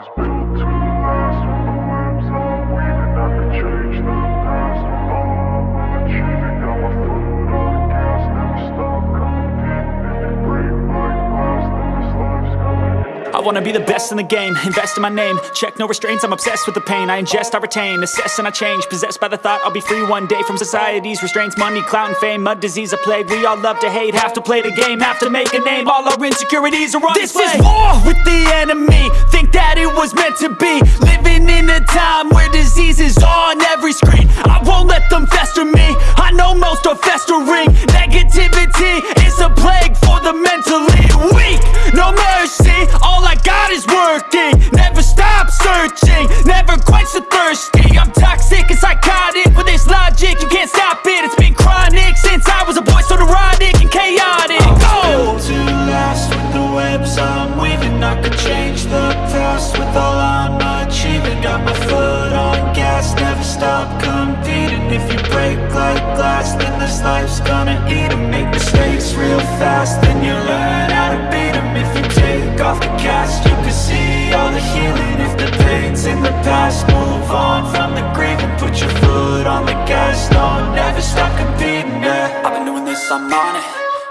was built to I wanna be the best in the game, invest in my name. Check no restraints, I'm obsessed with the pain. I ingest, I retain, assess and I change. Possessed by the thought I'll be free one day From society's restraints, money, clout and fame Mud, disease, a plague, we all love to hate Have to play the game, have to make a name. All our insecurities are on This display. is war with the enemy. Think that it was meant to be. Living in a time where disease is past with all I'm achieving Got my foot on gas, never stop competing If you break like glass, then this life's gonna eat 'em. Make mistakes real fast, then you learn how to beat beat 'em. If you take off the cast, you can see all the healing. If the pain's in the past, move on from the grave And put your foot on the gas, no, never stop competing, yeah. I've been doing this, I'm on it.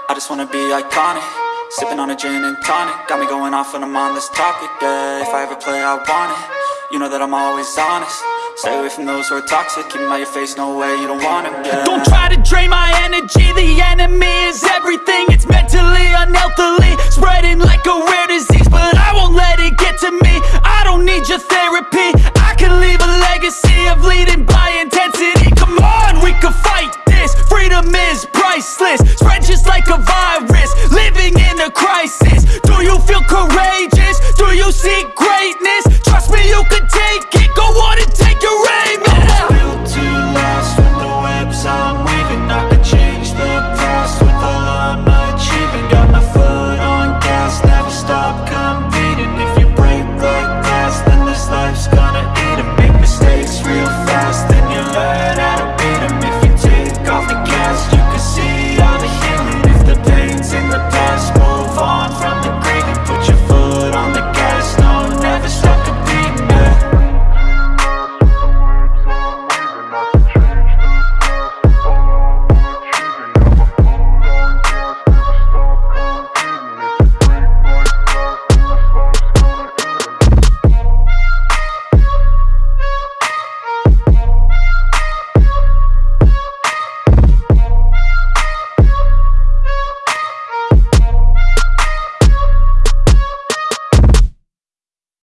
I just wanna be iconic Sipping on a gin and tonic Got me going off when I'm on this topic, yeah. If I ever play, I want it. You know that I'm always honest. Stay away from those who are toxic Keep 'em out your face, no way, you don't want 'em, yeah. Don't try to drain my energy The enemy is everything. It's mentally, unhealthily